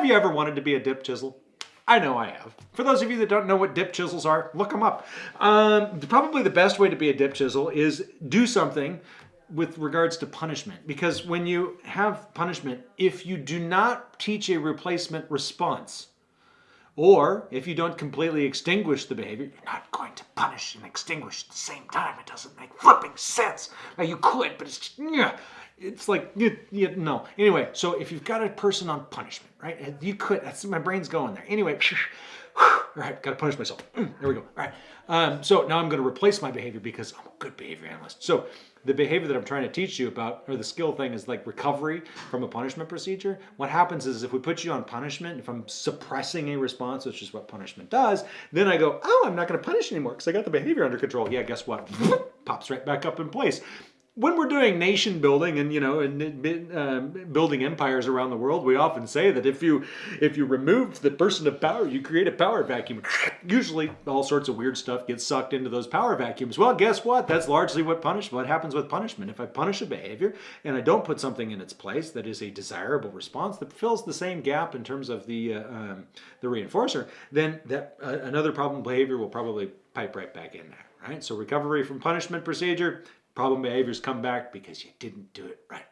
Have you ever wanted to be a dip chisel? I know I have. For those of you that don't know what dip chisels are, look them up. Um, probably the best way to be a dip chisel is do something with regards to punishment. Because when you have punishment, if you do not teach a replacement response, or if you don't completely extinguish the behavior, you're not going to punish and extinguish at the same time. It doesn't make flipping sense. Now you could, but it's it's like you, you, no. Anyway, so if you've got a person on punishment, right? You could. That's my brain's going there. Anyway. All right, got to punish myself. Mm, there we go. All right. Um, so now I'm going to replace my behavior because I'm a good behavior analyst. So the behavior that I'm trying to teach you about, or the skill thing is like recovery from a punishment procedure. What happens is if we put you on punishment, if I'm suppressing a response, which is what punishment does, then I go, oh, I'm not going to punish anymore because I got the behavior under control. Yeah, guess what? Pops right back up in place when we're doing nation building and you know and uh, building empires around the world we often say that if you if you remove the person of power you create a power vacuum. Usually all sorts of weird stuff gets sucked into those power vacuums. Well guess what? That's largely what punish what happens with punishment. If i punish a behavior and i don't put something in its place that is a desirable response that fills the same gap in terms of the uh, um, the reinforcer then that uh, another problem behavior will probably pipe right back in there right? So recovery from punishment procedure Problem behaviors come back because you didn't do it right.